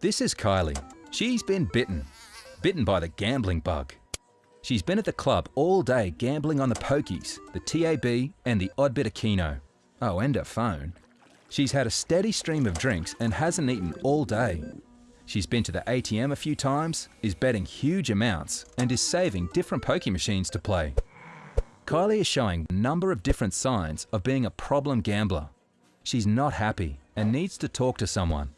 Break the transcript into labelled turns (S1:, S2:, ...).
S1: This is Kylie. She's been bitten. Bitten by the gambling bug. She's been at the club all day gambling on the pokies, the TAB and the odd bit of Keno. Oh, and her phone. She's had a steady stream of drinks and hasn't eaten all day. She's been to the ATM a few times, is betting huge amounts, and is saving different pokie machines to play. Kylie is showing a number of different signs of being a problem gambler. She's not happy and needs to talk to someone.